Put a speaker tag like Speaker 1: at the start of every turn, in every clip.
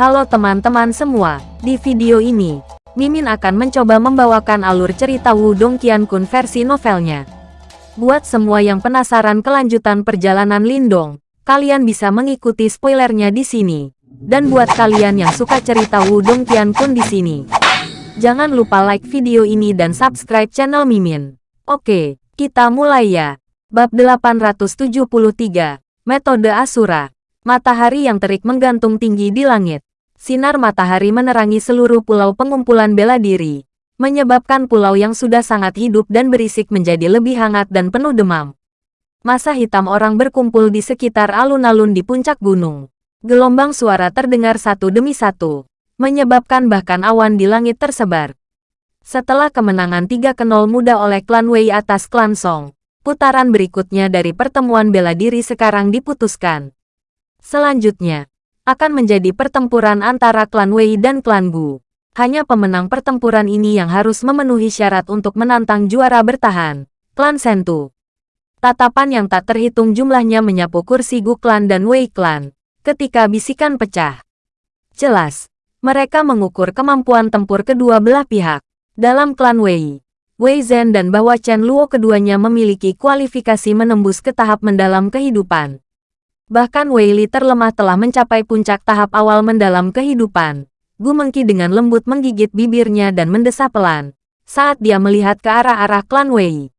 Speaker 1: Halo teman-teman semua, di video ini, Mimin akan mencoba membawakan alur cerita Wudong Qiankun versi novelnya. Buat semua yang penasaran kelanjutan perjalanan Lindong, kalian bisa mengikuti spoilernya di sini. Dan buat kalian yang suka cerita Wudong Qiankun di sini, jangan lupa like video ini dan subscribe channel Mimin. Oke, kita mulai ya. Bab 873, Metode Asura Matahari yang terik menggantung tinggi di langit. Sinar matahari menerangi seluruh pulau pengumpulan bela diri, menyebabkan pulau yang sudah sangat hidup dan berisik menjadi lebih hangat dan penuh demam. Masa hitam orang berkumpul di sekitar alun-alun di puncak gunung. Gelombang suara terdengar satu demi satu, menyebabkan bahkan awan di langit tersebar. Setelah kemenangan 3 ke 0 muda oleh klan Wei atas klan Song, putaran berikutnya dari pertemuan bela diri sekarang diputuskan. Selanjutnya, akan menjadi pertempuran antara klan Wei dan klan Gu. Hanya pemenang pertempuran ini yang harus memenuhi syarat untuk menantang juara bertahan, klan Sentu. Tatapan yang tak terhitung jumlahnya menyapu kursi Gu klan dan Wei klan, ketika bisikan pecah. Jelas, mereka mengukur kemampuan tempur kedua belah pihak. Dalam klan Wei, Wei Zhen dan Bahwa Chen Luo keduanya memiliki kualifikasi menembus ke tahap mendalam kehidupan. Bahkan Wei Li terlemah telah mencapai puncak tahap awal mendalam kehidupan. Gu Mengki dengan lembut menggigit bibirnya dan mendesah pelan saat dia melihat ke arah-arah klan Wei.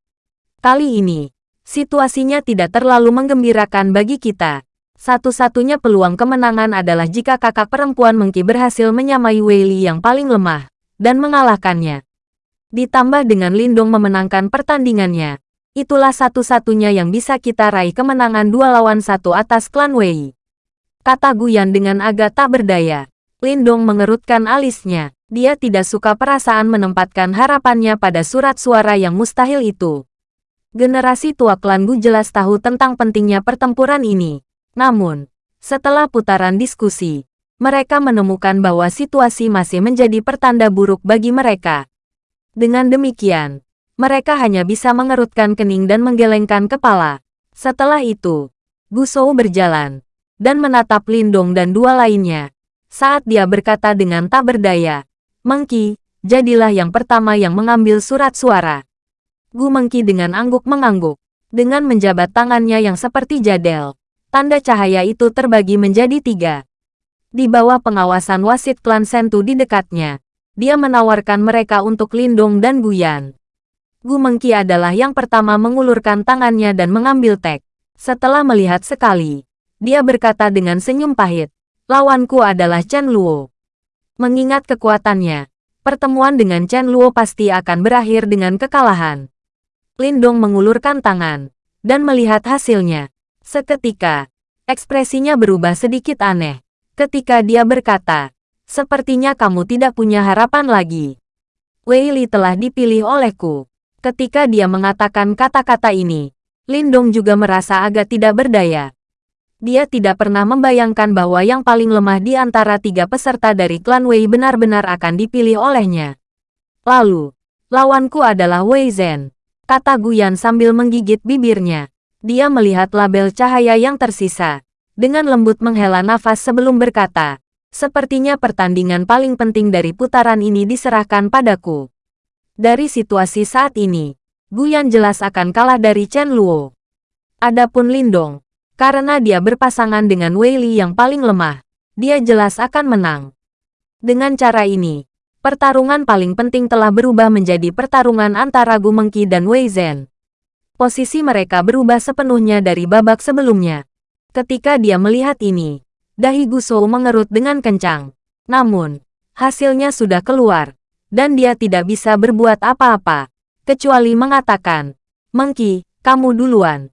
Speaker 1: Kali ini, situasinya tidak terlalu menggembirakan bagi kita. Satu-satunya peluang kemenangan adalah jika kakak perempuan Mengki berhasil menyamai Wei Li yang paling lemah dan mengalahkannya. Ditambah dengan Lindong memenangkan pertandingannya, Itulah satu-satunya yang bisa kita raih kemenangan dua lawan satu atas klan Wei. Kata Guyan dengan agak tak berdaya. Lindong mengerutkan alisnya. Dia tidak suka perasaan menempatkan harapannya pada surat suara yang mustahil itu. Generasi tua klan Gu jelas tahu tentang pentingnya pertempuran ini. Namun, setelah putaran diskusi, mereka menemukan bahwa situasi masih menjadi pertanda buruk bagi mereka. Dengan demikian, mereka hanya bisa mengerutkan kening dan menggelengkan kepala. Setelah itu, Gusou berjalan dan menatap Lindong dan dua lainnya. Saat dia berkata dengan tak berdaya, Mengki, jadilah yang pertama yang mengambil surat suara. Gu Mengki dengan angguk mengangguk, dengan menjabat tangannya yang seperti jadel. Tanda cahaya itu terbagi menjadi tiga. Di bawah pengawasan wasit klan Sentu di dekatnya, dia menawarkan mereka untuk Lindong dan Guyan. Gu Mengki adalah yang pertama mengulurkan tangannya dan mengambil tek. Setelah melihat sekali, dia berkata dengan senyum pahit, lawanku adalah Chen Luo. Mengingat kekuatannya, pertemuan dengan Chen Luo pasti akan berakhir dengan kekalahan. Lindong mengulurkan tangan, dan melihat hasilnya. Seketika, ekspresinya berubah sedikit aneh. Ketika dia berkata, sepertinya kamu tidak punya harapan lagi. Wei Li telah dipilih olehku. Ketika dia mengatakan kata-kata ini, Lindong juga merasa agak tidak berdaya. Dia tidak pernah membayangkan bahwa yang paling lemah di antara tiga peserta dari klan Wei benar-benar akan dipilih olehnya. Lalu, lawanku adalah Wei Zhen, kata Guyan sambil menggigit bibirnya. Dia melihat label cahaya yang tersisa. Dengan lembut menghela nafas sebelum berkata, Sepertinya pertandingan paling penting dari putaran ini diserahkan padaku. Dari situasi saat ini, Guyan jelas akan kalah dari Chen Luo. Adapun Lindong, karena dia berpasangan dengan Wei Li yang paling lemah, dia jelas akan menang. Dengan cara ini, pertarungan paling penting telah berubah menjadi pertarungan antara Gu Mengki dan Wei Zhen. Posisi mereka berubah sepenuhnya dari babak sebelumnya. Ketika dia melihat ini, dahi Gu Shou mengerut dengan kencang. Namun, hasilnya sudah keluar dan dia tidak bisa berbuat apa-apa, kecuali mengatakan, Mengki, kamu duluan.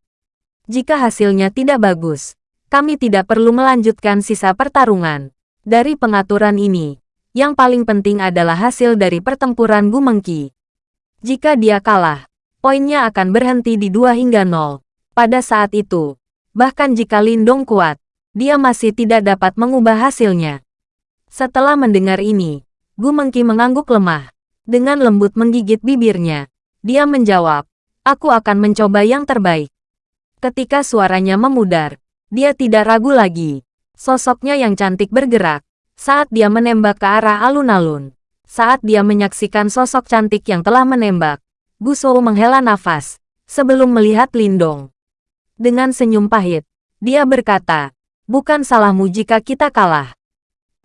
Speaker 1: Jika hasilnya tidak bagus, kami tidak perlu melanjutkan sisa pertarungan. Dari pengaturan ini, yang paling penting adalah hasil dari pertempuran Gu Mengki. Jika dia kalah, poinnya akan berhenti di 2 hingga 0. Pada saat itu, bahkan jika Lindong kuat, dia masih tidak dapat mengubah hasilnya. Setelah mendengar ini, Gu Mengki mengangguk lemah. Dengan lembut menggigit bibirnya. Dia menjawab, aku akan mencoba yang terbaik. Ketika suaranya memudar, dia tidak ragu lagi. Sosoknya yang cantik bergerak. Saat dia menembak ke arah alun-alun. Saat dia menyaksikan sosok cantik yang telah menembak, Gu Shou menghela nafas, sebelum melihat Lindong. Dengan senyum pahit, dia berkata, bukan salahmu jika kita kalah.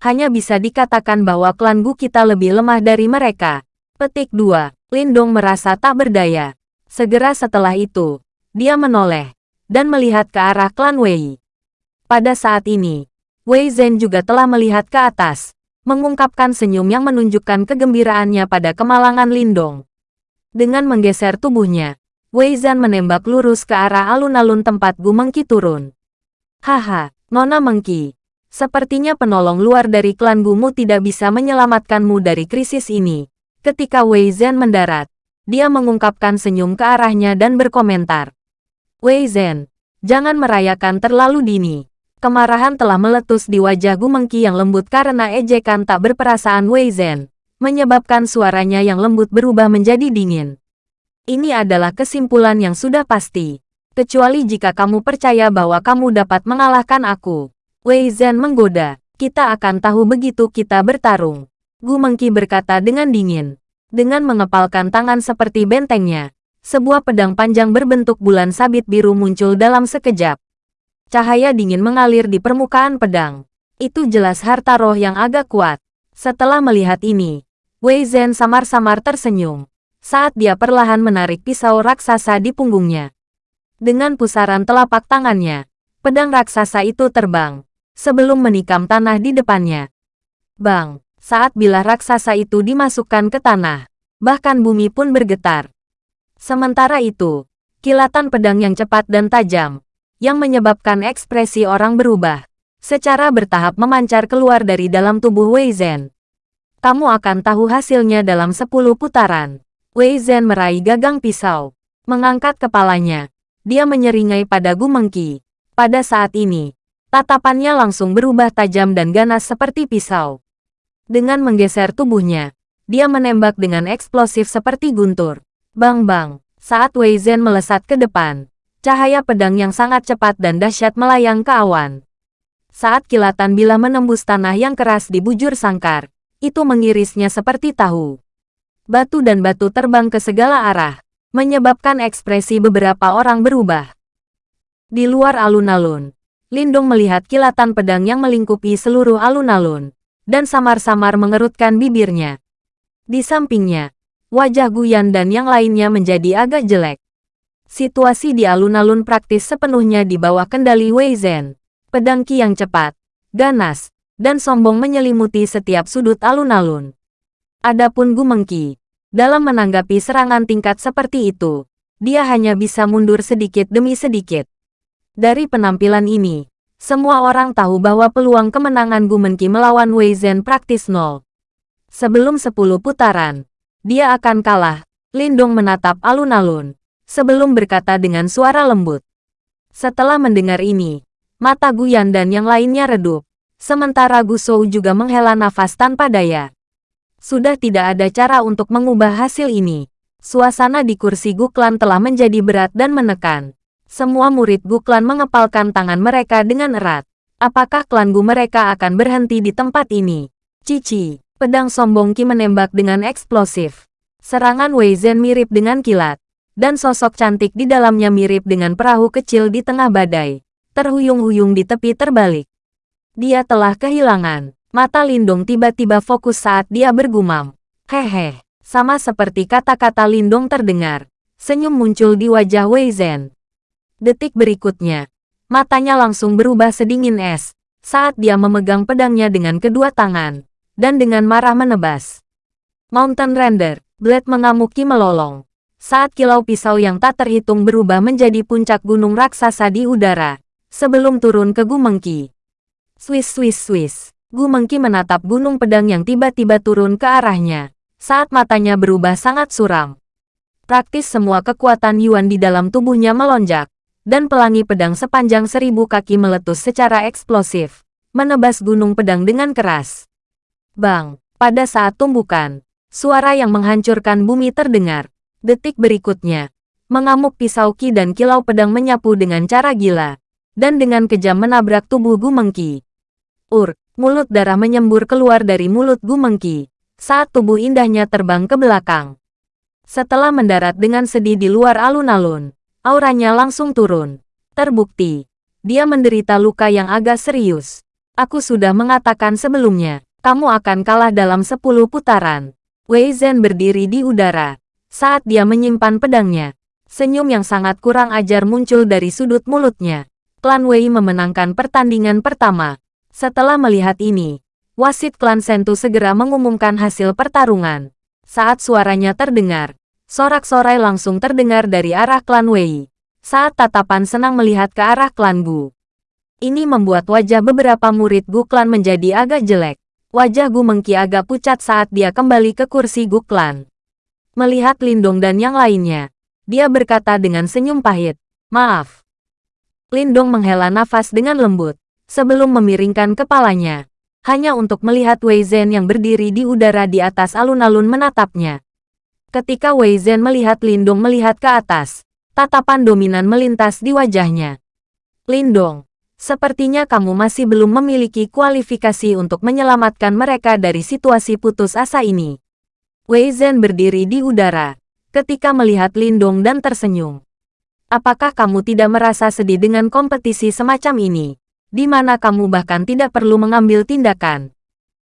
Speaker 1: Hanya bisa dikatakan bahwa klan Gu kita lebih lemah dari mereka. Petik 2. Lindong merasa tak berdaya. Segera setelah itu, dia menoleh dan melihat ke arah klan Wei. Pada saat ini, Wei Zhen juga telah melihat ke atas, mengungkapkan senyum yang menunjukkan kegembiraannya pada kemalangan Lindong. Dengan menggeser tubuhnya, Wei Zhen menembak lurus ke arah alun-alun tempat Gu Mengki turun. Haha, Nona Mengki. Sepertinya penolong luar dari klan Gumu tidak bisa menyelamatkanmu dari krisis ini. Ketika Wei Zhen mendarat, dia mengungkapkan senyum ke arahnya dan berkomentar. Wei Zhen, jangan merayakan terlalu dini. Kemarahan telah meletus di wajah Gu Mengki yang lembut karena ejekan tak berperasaan Wei Zhen, menyebabkan suaranya yang lembut berubah menjadi dingin. Ini adalah kesimpulan yang sudah pasti. Kecuali jika kamu percaya bahwa kamu dapat mengalahkan aku. Wei Zhen menggoda. Kita akan tahu begitu kita bertarung. Gu Mengki berkata dengan dingin. Dengan mengepalkan tangan seperti bentengnya, sebuah pedang panjang berbentuk bulan sabit biru muncul dalam sekejap. Cahaya dingin mengalir di permukaan pedang. Itu jelas harta roh yang agak kuat. Setelah melihat ini, Wei Zhen samar-samar tersenyum saat dia perlahan menarik pisau raksasa di punggungnya. Dengan pusaran telapak tangannya, pedang raksasa itu terbang sebelum menikam tanah di depannya. Bang, saat bila raksasa itu dimasukkan ke tanah, bahkan bumi pun bergetar. Sementara itu, kilatan pedang yang cepat dan tajam, yang menyebabkan ekspresi orang berubah, secara bertahap memancar keluar dari dalam tubuh Wei Zhen. Kamu akan tahu hasilnya dalam 10 putaran. Wei Zhen meraih gagang pisau. Mengangkat kepalanya, dia menyeringai pada Gu Mengki. Pada saat ini, tatapannya langsung berubah tajam dan ganas seperti pisau. Dengan menggeser tubuhnya, dia menembak dengan eksplosif seperti guntur. Bang-bang, saat Wei Zhen melesat ke depan, cahaya pedang yang sangat cepat dan dahsyat melayang ke awan. Saat kilatan bila menembus tanah yang keras di bujur sangkar, itu mengirisnya seperti tahu. Batu dan batu terbang ke segala arah, menyebabkan ekspresi beberapa orang berubah. Di luar alun-alun, Lindung melihat kilatan pedang yang melingkupi seluruh alun-alun, dan samar-samar mengerutkan bibirnya. Di sampingnya, wajah Guyan dan yang lainnya menjadi agak jelek. Situasi di alun-alun praktis sepenuhnya di bawah kendali Wei Zhen. Pedang Qi yang cepat, ganas, dan sombong menyelimuti setiap sudut alun-alun. Adapun Gu Mengki, dalam menanggapi serangan tingkat seperti itu, dia hanya bisa mundur sedikit demi sedikit. Dari penampilan ini, semua orang tahu bahwa peluang kemenangan Gu Mengki melawan Wei Zhen praktis nol. Sebelum 10 putaran, dia akan kalah. Lindong menatap alun-alun, sebelum berkata dengan suara lembut. Setelah mendengar ini, mata Guyan dan yang lainnya redup. Sementara Gu Shou juga menghela nafas tanpa daya. Sudah tidak ada cara untuk mengubah hasil ini. Suasana di kursi Guklan telah menjadi berat dan menekan. Semua murid Guklan mengepalkan tangan mereka dengan erat. Apakah klan Gu mereka akan berhenti di tempat ini? Cici. Pedang sombong Qi menembak dengan eksplosif. Serangan Wei Zhen mirip dengan kilat, dan sosok cantik di dalamnya mirip dengan perahu kecil di tengah badai, terhuyung-huyung di tepi terbalik. Dia telah kehilangan. Mata Lindung tiba-tiba fokus saat dia bergumam. Hehe, sama seperti kata-kata Lindung terdengar. Senyum muncul di wajah Wei Zhen. Detik berikutnya, matanya langsung berubah sedingin es, saat dia memegang pedangnya dengan kedua tangan dan dengan marah menebas. Mountain Render, Blade mengamuki melolong. Saat kilau pisau yang tak terhitung berubah menjadi puncak gunung raksasa di udara, sebelum turun ke Gumengki. Swiss Swiss Swiss. Gumengki menatap gunung pedang yang tiba-tiba turun ke arahnya, saat matanya berubah sangat suram. Praktis semua kekuatan Yuan di dalam tubuhnya melonjak, dan pelangi pedang sepanjang seribu kaki meletus secara eksplosif, menebas gunung pedang dengan keras. Bang, pada saat tumbukan, suara yang menghancurkan bumi terdengar. Detik berikutnya, mengamuk pisau Ki dan kilau pedang menyapu dengan cara gila, dan dengan kejam menabrak tubuh Gumengki. Ur, Mulut darah menyembur keluar dari mulut Gu Mengki, saat tubuh indahnya terbang ke belakang. Setelah mendarat dengan sedih di luar alun-alun, auranya langsung turun. Terbukti, dia menderita luka yang agak serius. Aku sudah mengatakan sebelumnya, kamu akan kalah dalam 10 putaran. Wei Zhen berdiri di udara, saat dia menyimpan pedangnya. Senyum yang sangat kurang ajar muncul dari sudut mulutnya. Klan Wei memenangkan pertandingan pertama. Setelah melihat ini, wasit klan Sentu segera mengumumkan hasil pertarungan. Saat suaranya terdengar, sorak-sorai langsung terdengar dari arah klan Wei. Saat tatapan senang melihat ke arah klan Gu. Ini membuat wajah beberapa murid Gu klan menjadi agak jelek. Wajah Gu Mengki agak pucat saat dia kembali ke kursi Gu klan. Melihat Lindong dan yang lainnya, dia berkata dengan senyum pahit, Maaf. Lindong menghela nafas dengan lembut sebelum memiringkan kepalanya, hanya untuk melihat Wei Zhen yang berdiri di udara di atas alun-alun menatapnya. Ketika Wei Zhen melihat Lindong melihat ke atas, tatapan dominan melintas di wajahnya. Lindong, sepertinya kamu masih belum memiliki kualifikasi untuk menyelamatkan mereka dari situasi putus asa ini. Wei Zhen berdiri di udara, ketika melihat Lindong dan tersenyum. Apakah kamu tidak merasa sedih dengan kompetisi semacam ini? di mana kamu bahkan tidak perlu mengambil tindakan.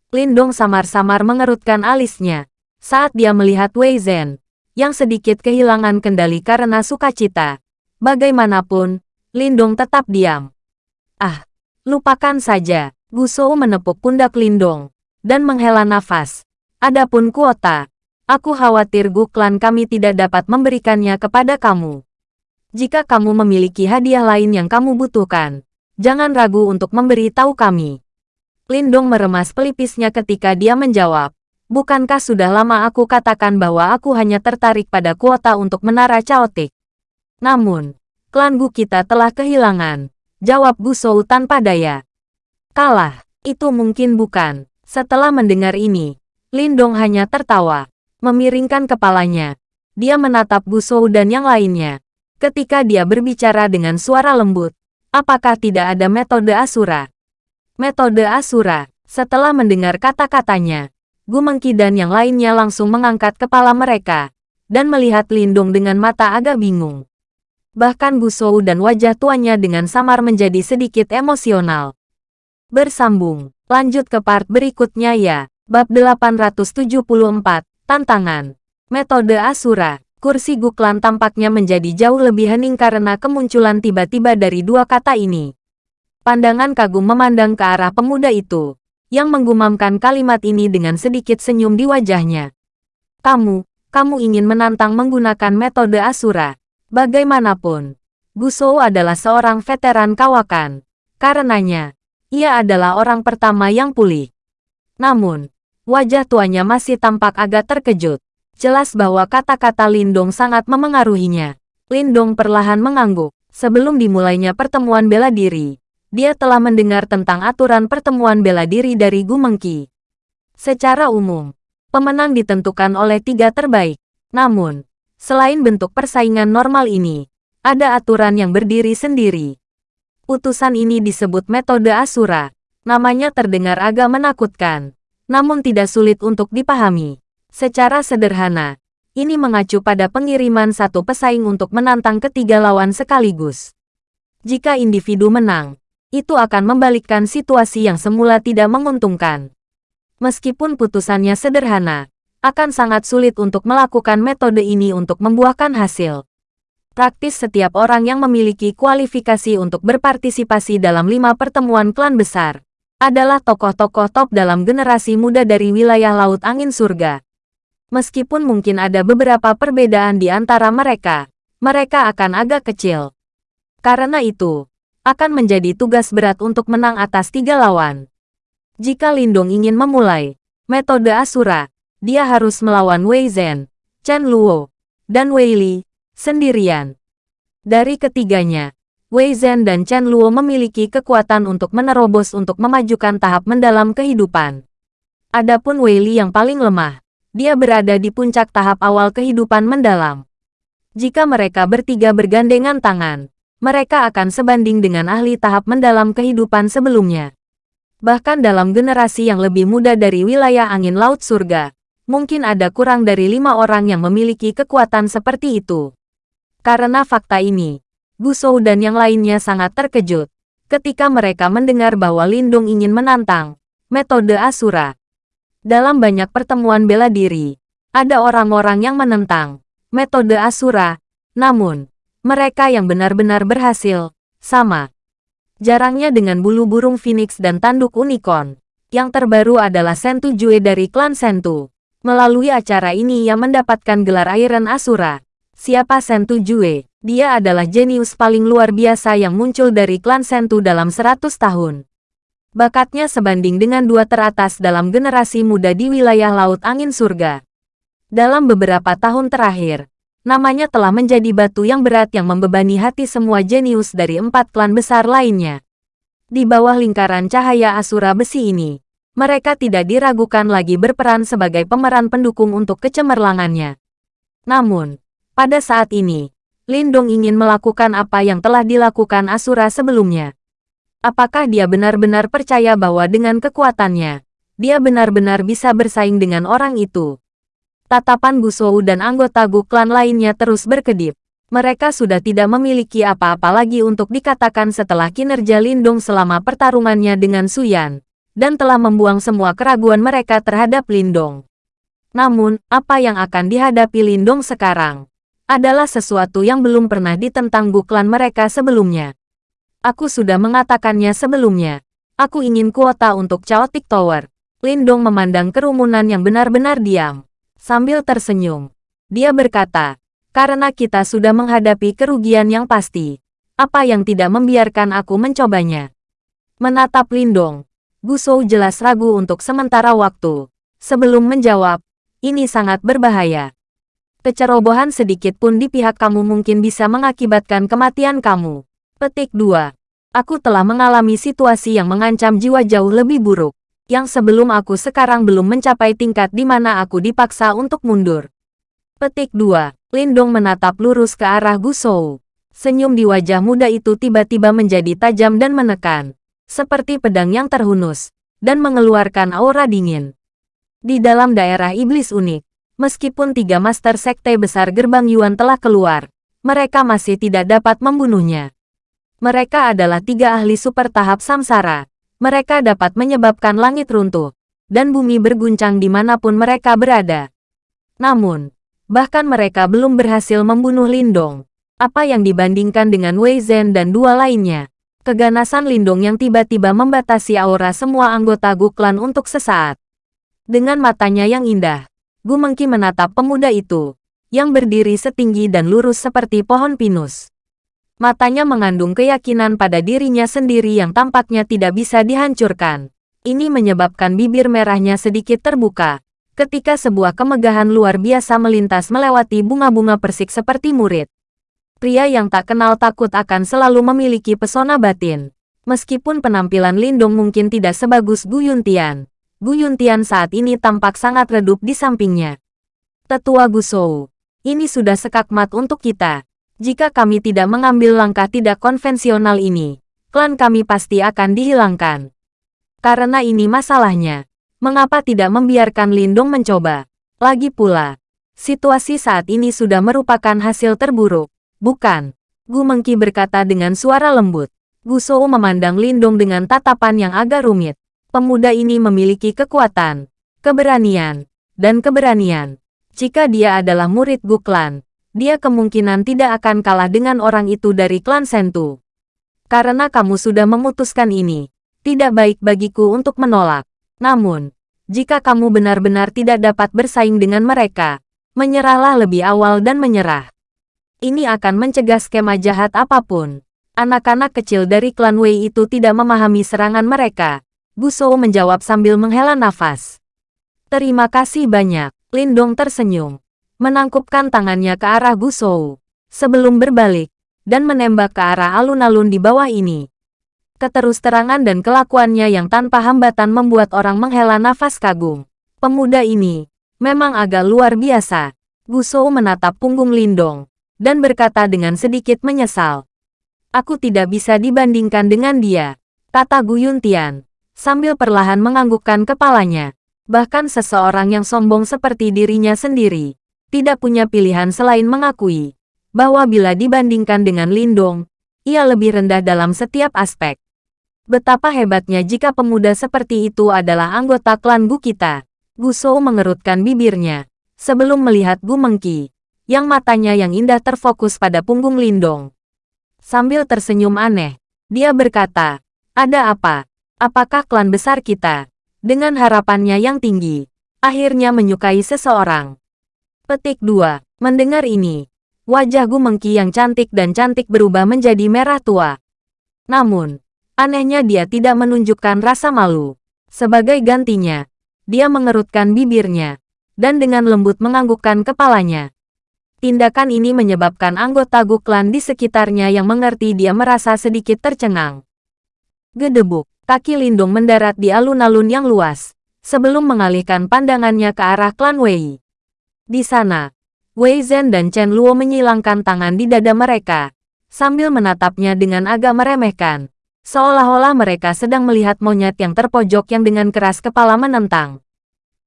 Speaker 1: Lindong samar-samar mengerutkan alisnya saat dia melihat Wei Zhen, yang sedikit kehilangan kendali karena sukacita. Bagaimanapun, Lindong tetap diam. Ah, lupakan saja. Gu Shou menepuk pundak Lindong dan menghela nafas. Adapun kuota, aku khawatir Gu klan kami tidak dapat memberikannya kepada kamu. Jika kamu memiliki hadiah lain yang kamu butuhkan, Jangan ragu untuk memberi tahu kami. Lindong meremas pelipisnya ketika dia menjawab. Bukankah sudah lama aku katakan bahwa aku hanya tertarik pada kuota untuk menara caotik? Namun, klan Gu kita telah kehilangan. Jawab Gu Shou tanpa daya. Kalah, itu mungkin bukan. Setelah mendengar ini, Lindong hanya tertawa. Memiringkan kepalanya. Dia menatap Gu Shou dan yang lainnya. Ketika dia berbicara dengan suara lembut, Apakah tidak ada metode Asura? Metode Asura, setelah mendengar kata-katanya, Gu Mengki dan yang lainnya langsung mengangkat kepala mereka, dan melihat Lindung dengan mata agak bingung. Bahkan Gu Shou dan wajah tuanya dengan samar menjadi sedikit emosional. Bersambung, lanjut ke part berikutnya ya. Bab 874, Tantangan. Metode Asura. Kursi Guklan tampaknya menjadi jauh lebih hening karena kemunculan tiba-tiba dari dua kata ini. Pandangan kagum memandang ke arah pemuda itu, yang menggumamkan kalimat ini dengan sedikit senyum di wajahnya. Kamu, kamu ingin menantang menggunakan metode Asura. Bagaimanapun, Guso adalah seorang veteran kawakan. Karenanya, ia adalah orang pertama yang pulih. Namun, wajah tuanya masih tampak agak terkejut. Jelas bahwa kata-kata Lindong sangat memengaruhinya. Lindong perlahan mengangguk. Sebelum dimulainya pertemuan bela diri, dia telah mendengar tentang aturan pertemuan bela diri dari Gu Mengki. Secara umum, pemenang ditentukan oleh tiga terbaik. Namun, selain bentuk persaingan normal ini, ada aturan yang berdiri sendiri. Putusan ini disebut metode Asura. Namanya terdengar agak menakutkan, namun tidak sulit untuk dipahami. Secara sederhana, ini mengacu pada pengiriman satu pesaing untuk menantang ketiga lawan sekaligus. Jika individu menang, itu akan membalikkan situasi yang semula tidak menguntungkan. Meskipun putusannya sederhana, akan sangat sulit untuk melakukan metode ini untuk membuahkan hasil. Praktis setiap orang yang memiliki kualifikasi untuk berpartisipasi dalam lima pertemuan klan besar adalah tokoh-tokoh top dalam generasi muda dari wilayah Laut Angin Surga. Meskipun mungkin ada beberapa perbedaan di antara mereka, mereka akan agak kecil. Karena itu, akan menjadi tugas berat untuk menang atas tiga lawan. Jika Lindong ingin memulai metode Asura, dia harus melawan Wei Zhen, Chen Luo, dan Wei Li sendirian. Dari ketiganya, Wei Zhen dan Chen Luo memiliki kekuatan untuk menerobos untuk memajukan tahap mendalam kehidupan. Adapun Wei Li yang paling lemah, dia berada di puncak tahap awal kehidupan mendalam. Jika mereka bertiga bergandengan tangan, mereka akan sebanding dengan ahli tahap mendalam kehidupan sebelumnya. Bahkan dalam generasi yang lebih muda dari wilayah angin laut surga, mungkin ada kurang dari lima orang yang memiliki kekuatan seperti itu. Karena fakta ini, Gusou dan yang lainnya sangat terkejut ketika mereka mendengar bahwa Lindung ingin menantang metode Asura. Dalam banyak pertemuan bela diri, ada orang-orang yang menentang metode Asura, namun mereka yang benar-benar berhasil, sama. Jarangnya dengan bulu burung phoenix dan tanduk unicorn. Yang terbaru adalah Sentu Jue dari klan Sentu. Melalui acara ini ia mendapatkan gelar Iron Asura. Siapa Sentu Jue? Dia adalah jenius paling luar biasa yang muncul dari klan Sentu dalam 100 tahun. Bakatnya sebanding dengan dua teratas dalam generasi muda di wilayah Laut Angin Surga. Dalam beberapa tahun terakhir, namanya telah menjadi batu yang berat yang membebani hati semua jenius dari empat klan besar lainnya. Di bawah lingkaran cahaya Asura besi ini, mereka tidak diragukan lagi berperan sebagai pemeran pendukung untuk kecemerlangannya. Namun, pada saat ini, Lindong ingin melakukan apa yang telah dilakukan Asura sebelumnya. Apakah dia benar-benar percaya bahwa dengan kekuatannya, dia benar-benar bisa bersaing dengan orang itu? Tatapan Gusou dan anggota Gu klan lainnya terus berkedip. Mereka sudah tidak memiliki apa-apa lagi untuk dikatakan setelah kinerja Lindong selama pertarungannya dengan Suyan, dan telah membuang semua keraguan mereka terhadap Lindong. Namun, apa yang akan dihadapi Lindong sekarang? adalah sesuatu yang belum pernah ditentang buklan mereka sebelumnya. Aku sudah mengatakannya sebelumnya. Aku ingin kuota untuk Chaotic Tower. Lindong memandang kerumunan yang benar-benar diam. Sambil tersenyum. Dia berkata, karena kita sudah menghadapi kerugian yang pasti. Apa yang tidak membiarkan aku mencobanya? Menatap Lindong, Gusou jelas ragu untuk sementara waktu. Sebelum menjawab, ini sangat berbahaya. Kecerobohan sedikit pun di pihak kamu mungkin bisa mengakibatkan kematian kamu. Petik 2. Aku telah mengalami situasi yang mengancam jiwa jauh lebih buruk. Yang sebelum aku sekarang belum mencapai tingkat di mana aku dipaksa untuk mundur. Petik 2. Lindong menatap lurus ke arah Gusou. Senyum di wajah muda itu tiba-tiba menjadi tajam dan menekan. Seperti pedang yang terhunus. Dan mengeluarkan aura dingin. Di dalam daerah iblis unik, Meskipun tiga master sekte besar gerbang Yuan telah keluar, mereka masih tidak dapat membunuhnya. Mereka adalah tiga ahli super tahap samsara. Mereka dapat menyebabkan langit runtuh, dan bumi berguncang di mana pun mereka berada. Namun, bahkan mereka belum berhasil membunuh Lindong. Apa yang dibandingkan dengan Wei Zhen dan dua lainnya? Keganasan Lindong yang tiba-tiba membatasi aura semua anggota Guklan untuk sesaat. Dengan matanya yang indah, Gu Mengki menatap pemuda itu, yang berdiri setinggi dan lurus seperti pohon pinus. Matanya mengandung keyakinan pada dirinya sendiri yang tampaknya tidak bisa dihancurkan. Ini menyebabkan bibir merahnya sedikit terbuka, ketika sebuah kemegahan luar biasa melintas melewati bunga-bunga persik seperti murid. Pria yang tak kenal takut akan selalu memiliki pesona batin. Meskipun penampilan Lindung mungkin tidak sebagus Gu Yuntian, Gu Yuntian saat ini tampak sangat redup di sampingnya. Tetua Gu Shou, ini sudah sekakmat untuk kita. Jika kami tidak mengambil langkah tidak konvensional ini, klan kami pasti akan dihilangkan. Karena ini masalahnya, mengapa tidak membiarkan Lindung mencoba? Lagi pula, situasi saat ini sudah merupakan hasil terburuk, bukan? Gu Mengki berkata dengan suara lembut. Gu Shou memandang Lindung dengan tatapan yang agak rumit pemuda ini memiliki kekuatan, keberanian, dan keberanian. Jika dia adalah murid Guklan, dia kemungkinan tidak akan kalah dengan orang itu dari klan Sentu. Karena kamu sudah memutuskan ini, tidak baik bagiku untuk menolak. Namun, jika kamu benar-benar tidak dapat bersaing dengan mereka, menyerahlah lebih awal dan menyerah. Ini akan mencegah skema jahat apa pun. Anak-anak kecil dari klan Wei itu tidak memahami serangan mereka, Gusou menjawab sambil menghela nafas. Terima kasih banyak. Lindong tersenyum. Menangkupkan tangannya ke arah Gusou. Sebelum berbalik. Dan menembak ke arah alun-alun di bawah ini. Keterus-terangan dan kelakuannya yang tanpa hambatan membuat orang menghela nafas kagum. Pemuda ini, memang agak luar biasa. Gusou menatap punggung Lindong. Dan berkata dengan sedikit menyesal. Aku tidak bisa dibandingkan dengan dia. Kata Gu Yuntian. sambil perlahan menganggukkan kepalanya. Bahkan seseorang yang sombong seperti dirinya sendiri, tidak punya pilihan selain mengakui bahwa bila dibandingkan dengan Lindong, ia lebih rendah dalam setiap aspek. Betapa hebatnya jika pemuda seperti itu adalah anggota klan Gu kita. Gu Shou mengerutkan bibirnya sebelum melihat Gu Mengki, yang matanya yang indah terfokus pada punggung Lindong. Sambil tersenyum aneh, dia berkata, ada apa? Apakah klan besar kita dengan harapannya yang tinggi, akhirnya menyukai seseorang. Petik 2. Mendengar ini, wajah Gu Mengki yang cantik dan cantik berubah menjadi merah tua. Namun, anehnya dia tidak menunjukkan rasa malu. Sebagai gantinya, dia mengerutkan bibirnya, dan dengan lembut menganggukkan kepalanya. Tindakan ini menyebabkan anggota Gu klan di sekitarnya yang mengerti dia merasa sedikit tercengang. Gedebuk kaki Lindung mendarat di alun-alun yang luas, sebelum mengalihkan pandangannya ke arah klan Wei. Di sana, Wei Zhen dan Chen Luo menyilangkan tangan di dada mereka, sambil menatapnya dengan agak meremehkan, seolah-olah mereka sedang melihat monyet yang terpojok yang dengan keras kepala menentang.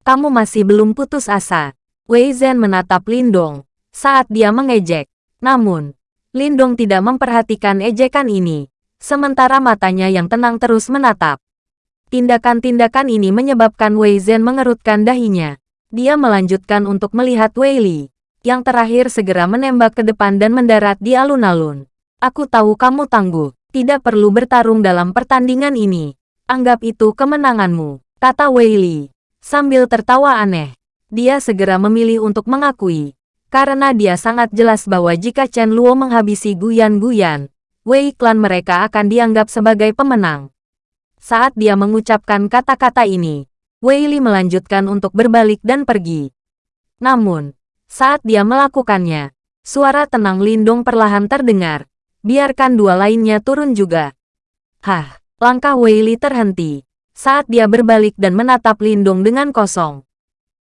Speaker 1: Kamu masih belum putus asa. Wei Zhen menatap Lindong saat dia mengejek. Namun, Lindong tidak memperhatikan ejekan ini sementara matanya yang tenang terus menatap. Tindakan-tindakan ini menyebabkan Wei Zhen mengerutkan dahinya. Dia melanjutkan untuk melihat Wei Li, yang terakhir segera menembak ke depan dan mendarat di alun-alun. Aku tahu kamu tangguh, tidak perlu bertarung dalam pertandingan ini. Anggap itu kemenanganmu, kata Wei Li. Sambil tertawa aneh, dia segera memilih untuk mengakui. Karena dia sangat jelas bahwa jika Chen Luo menghabisi Guyan Guyan, Wei klan mereka akan dianggap sebagai pemenang. Saat dia mengucapkan kata-kata ini, Wei Li melanjutkan untuk berbalik dan pergi. Namun, saat dia melakukannya, suara tenang Lindong perlahan terdengar. Biarkan dua lainnya turun juga. Hah, langkah Wei Li terhenti saat dia berbalik dan menatap Lindong dengan kosong.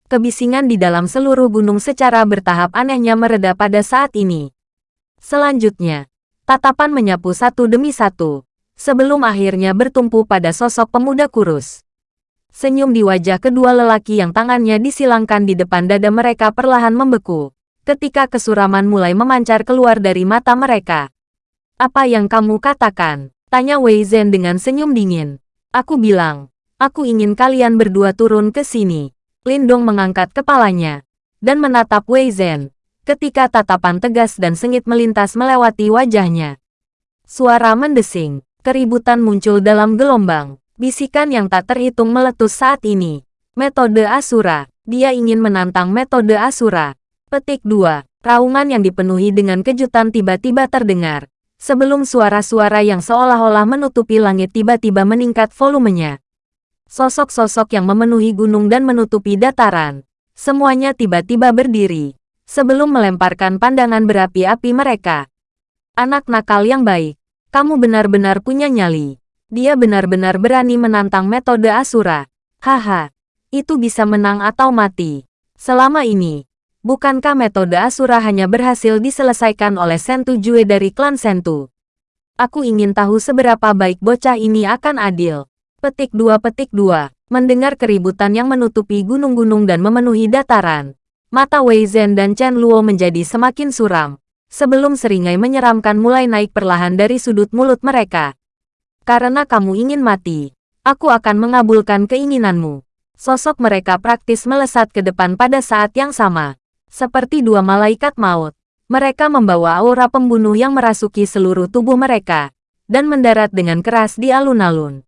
Speaker 1: Kebisingan di dalam seluruh gunung secara bertahap anehnya mereda pada saat ini. Selanjutnya, Tatapan menyapu satu demi satu, sebelum akhirnya bertumpu pada sosok pemuda kurus. Senyum di wajah kedua lelaki yang tangannya disilangkan di depan dada mereka perlahan membeku, ketika kesuraman mulai memancar keluar dari mata mereka. Apa yang kamu katakan? Tanya Wei Zhen dengan senyum dingin. Aku bilang, aku ingin kalian berdua turun ke sini. Lindong mengangkat kepalanya dan menatap Wei Zhen ketika tatapan tegas dan sengit melintas melewati wajahnya. Suara mendesing, keributan muncul dalam gelombang, bisikan yang tak terhitung meletus saat ini. Metode Asura, dia ingin menantang metode Asura. Petik 2, raungan yang dipenuhi dengan kejutan tiba-tiba terdengar. Sebelum suara-suara yang seolah-olah menutupi langit tiba-tiba meningkat volumenya. Sosok-sosok yang memenuhi gunung dan menutupi dataran. Semuanya tiba-tiba berdiri sebelum melemparkan pandangan berapi-api mereka. Anak nakal yang baik, kamu benar-benar punya nyali. Dia benar-benar berani menantang metode Asura. Haha, itu bisa menang atau mati. Selama ini, bukankah metode Asura hanya berhasil diselesaikan oleh Sentu Jue dari klan Sentu? Aku ingin tahu seberapa baik bocah ini akan adil. Petik 2 petik 2. Mendengar keributan yang menutupi gunung-gunung dan memenuhi dataran, Mata Wei Zhen dan Chen Luo menjadi semakin suram, sebelum seringai menyeramkan mulai naik perlahan dari sudut mulut mereka. Karena kamu ingin mati, aku akan mengabulkan keinginanmu. Sosok mereka praktis melesat ke depan pada saat yang sama. Seperti dua malaikat maut, mereka membawa aura pembunuh yang merasuki seluruh tubuh mereka, dan mendarat dengan keras di alun-alun.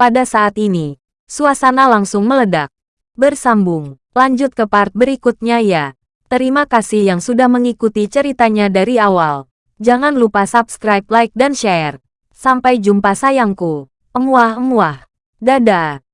Speaker 1: Pada saat ini, suasana langsung meledak. Bersambung. Lanjut ke part berikutnya ya. Terima kasih yang sudah mengikuti ceritanya dari awal. Jangan lupa subscribe, like, dan share. Sampai jumpa sayangku. Emuah-emuah. Dadah.